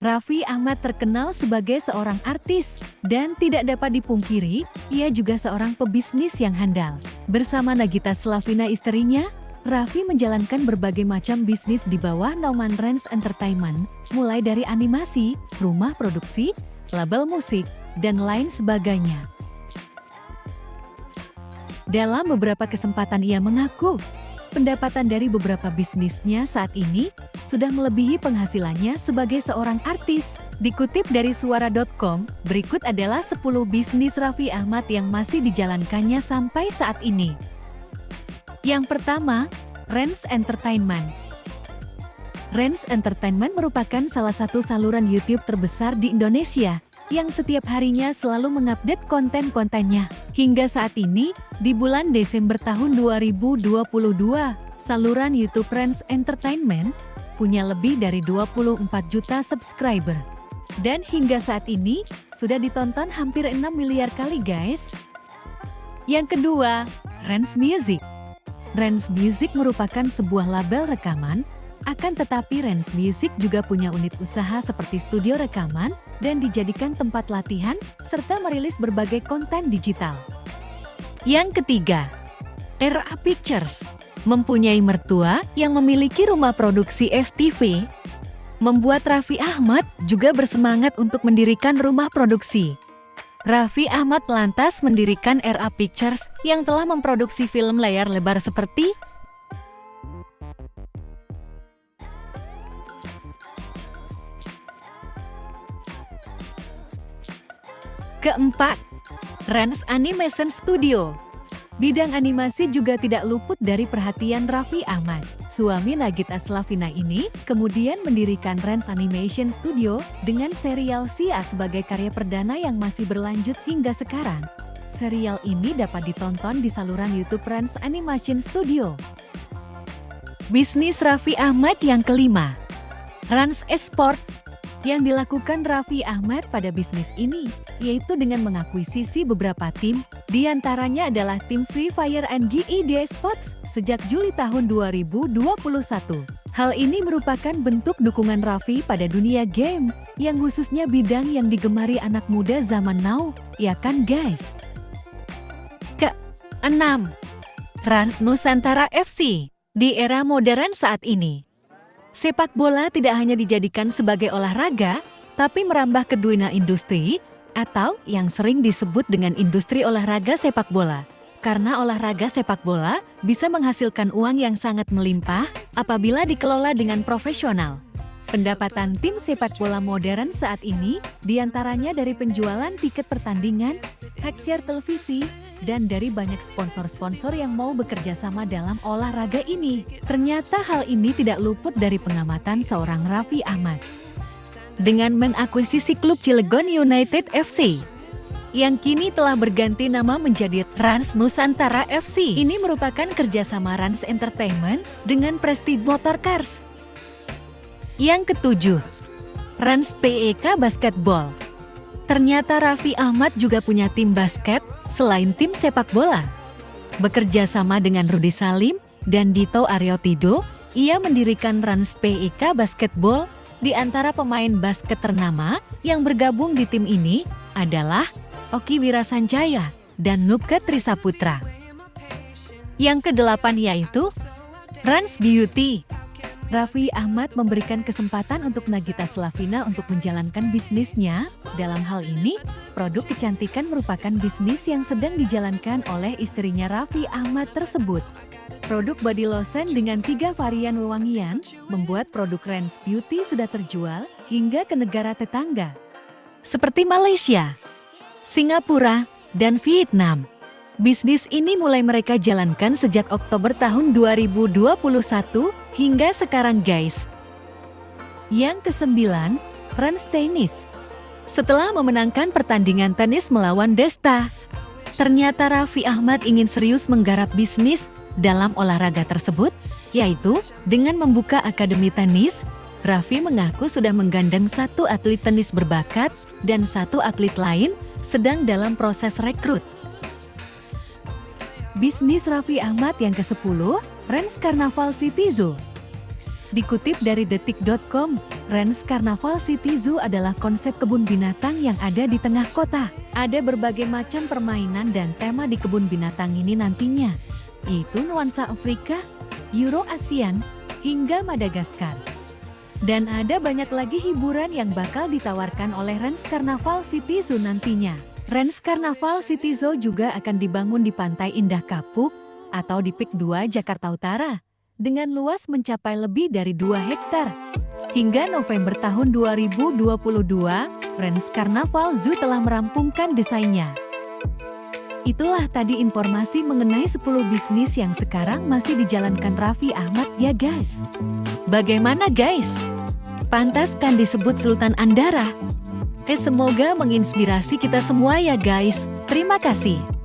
Raffi Ahmad terkenal sebagai seorang artis, dan tidak dapat dipungkiri, ia juga seorang pebisnis yang handal. Bersama Nagita Slavina istrinya, Raffi menjalankan berbagai macam bisnis di bawah naungan Rens Entertainment, mulai dari animasi, rumah produksi, label musik, dan lain sebagainya. Dalam beberapa kesempatan ia mengaku, pendapatan dari beberapa bisnisnya saat ini sudah melebihi penghasilannya sebagai seorang artis. Dikutip dari suara.com, berikut adalah 10 bisnis Raffi Ahmad yang masih dijalankannya sampai saat ini. Yang pertama, Rens Entertainment. Rens Entertainment merupakan salah satu saluran YouTube terbesar di Indonesia yang setiap harinya selalu mengupdate konten-kontennya. Hingga saat ini, di bulan Desember tahun 2022, saluran YouTube Friends Entertainment punya lebih dari 24 juta subscriber. Dan hingga saat ini, sudah ditonton hampir 6 miliar kali guys. Yang kedua, Rens Music. Rens Music merupakan sebuah label rekaman akan tetapi Rens Music juga punya unit usaha seperti studio rekaman dan dijadikan tempat latihan serta merilis berbagai konten digital. Yang ketiga, RA Pictures mempunyai mertua yang memiliki rumah produksi FTV, membuat Raffi Ahmad juga bersemangat untuk mendirikan rumah produksi. Raffi Ahmad lantas mendirikan RA Pictures yang telah memproduksi film layar lebar seperti Keempat, Rans Animation Studio. Bidang animasi juga tidak luput dari perhatian Raffi Ahmad. Suami Nagita Slavina ini kemudian mendirikan Rans Animation Studio dengan serial Sia sebagai karya perdana yang masih berlanjut hingga sekarang. Serial ini dapat ditonton di saluran YouTube Rans Animation Studio. Bisnis Raffi Ahmad yang kelima, Rans Esport yang dilakukan Raffi Ahmad pada bisnis ini, yaitu dengan mengakuisisi beberapa tim, di antaranya adalah tim Free Fire and GED Sports sejak Juli tahun 2021. Hal ini merupakan bentuk dukungan Raffi pada dunia game, yang khususnya bidang yang digemari anak muda zaman now, ya kan guys? Ke-6. Rans Nusantara FC Di era modern saat ini, Sepak bola tidak hanya dijadikan sebagai olahraga, tapi merambah ke dunia industri atau yang sering disebut dengan industri olahraga sepak bola. Karena olahraga sepak bola bisa menghasilkan uang yang sangat melimpah apabila dikelola dengan profesional. Pendapatan tim sepak bola modern saat ini di antaranya dari penjualan tiket pertandingan, hak share televisi, dan dari banyak sponsor-sponsor yang mau bekerja sama dalam olahraga ini. Ternyata hal ini tidak luput dari pengamatan seorang Raffi Ahmad. Dengan mengakuisisi klub Cilegon United FC, yang kini telah berganti nama menjadi Rans Nusantara FC. Ini merupakan kerjasama Rans Entertainment dengan Prestige Motorcars yang ketujuh, Rans PEK Basketball. Ternyata Raffi Ahmad juga punya tim basket selain tim sepak bola. Bekerja sama dengan Rudi Salim dan Dito Aryotido, ia mendirikan Rans PEK Basketball di antara pemain basket ternama yang bergabung di tim ini adalah Oki Wirasanjaya dan Nubke Trisaputra. Yang kedelapan yaitu Rans Beauty Raffi Ahmad memberikan kesempatan untuk Nagita Slavina untuk menjalankan bisnisnya. Dalam hal ini, produk kecantikan merupakan bisnis yang sedang dijalankan oleh istrinya Raffi Ahmad tersebut. Produk body lotion dengan tiga varian wewangian membuat produk Rens Beauty sudah terjual hingga ke negara tetangga. Seperti Malaysia, Singapura, dan Vietnam. Bisnis ini mulai mereka jalankan sejak Oktober tahun 2021 hingga sekarang guys. Yang kesembilan, Rans Tennis. Setelah memenangkan pertandingan tenis melawan Desta, ternyata Raffi Ahmad ingin serius menggarap bisnis dalam olahraga tersebut, yaitu dengan membuka akademi tenis, Raffi mengaku sudah menggandeng satu atlet tenis berbakat dan satu atlet lain sedang dalam proses rekrut. Bisnis Raffi Ahmad yang ke-10, Rens Carnaval City Zoo. Dikutip dari detik.com, Rans Carnaval City Zoo adalah konsep kebun binatang yang ada di tengah kota. Ada berbagai macam permainan dan tema di kebun binatang ini nantinya, yaitu nuansa Afrika, Euro ASEAN, hingga Madagaskar. Dan ada banyak lagi hiburan yang bakal ditawarkan oleh Rans Carnaval City Zoo nantinya. Rans Carnaval City Zoo juga akan dibangun di Pantai Indah Kapuk atau di Pik 2 Jakarta Utara dengan luas mencapai lebih dari 2 hektar. Hingga November tahun 2022, Rens Carnaval Zoo telah merampungkan desainnya. Itulah tadi informasi mengenai 10 bisnis yang sekarang masih dijalankan Raffi Ahmad ya guys. Bagaimana guys? Pantas kan disebut Sultan Andara? Semoga menginspirasi kita semua ya guys. Terima kasih.